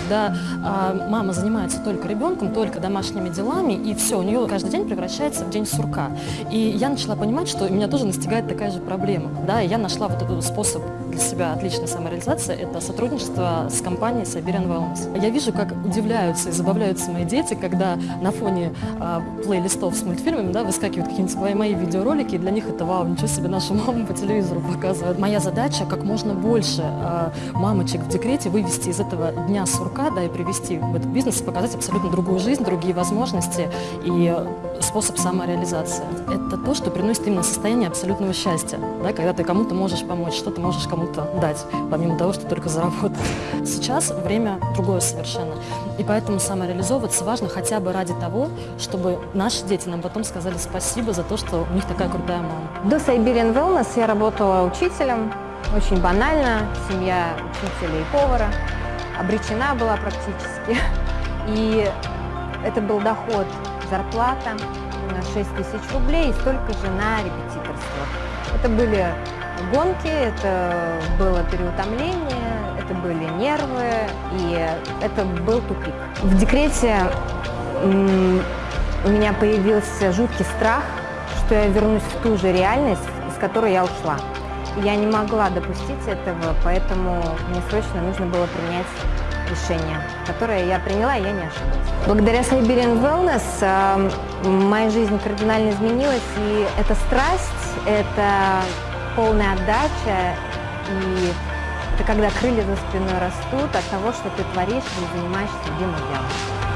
когда а, мама занимается только ребенком, только домашними делами, и все, у нее каждый день превращается в день сурка. И я начала понимать, что меня тоже настигает такая же проблема. Да, и я нашла вот этот способ для себя отличной самореализации, это сотрудничество с компанией Siberian Wellness. Я вижу, как удивляются и забавляются мои дети, когда на фоне а, плейлистов с мультфильмами да, выскакивают какие-нибудь мои видеоролики, и для них это вау, ничего себе, нашу маму по телевизору показывают. Моя задача как можно больше а, мамочек в декрете вывести из этого дня сурка, да, и привести в этот бизнес, показать абсолютно другую жизнь, другие возможности и способ самореализации. Это то, что приносит именно состояние абсолютного счастья, да, когда ты кому-то можешь помочь, что ты можешь кому-то дать, помимо того, что только заработать. Сейчас время другое совершенно, и поэтому самореализовываться важно хотя бы ради того, чтобы наши дети нам потом сказали спасибо за то, что у них такая крутая мама. До Siberian Wellness я работала учителем, очень банально, семья учителя и повара, обречена была практически. И это был доход, зарплата на 6 тысяч рублей и столько же на репетиторство. Это были гонки, это было переутомление, это были нервы, и это был тупик. В декрете у меня появился жуткий страх, что я вернусь в ту же реальность, из которой я ушла. Я не могла допустить этого, поэтому мне срочно нужно было принять решение, которое я приняла, и я не ошиблась. Благодаря Siberian Wellness э, моя жизнь кардинально изменилась, и это страсть, это полная отдача, и это когда крылья за спиной растут от того, что ты творишь и занимаешься любимым делом.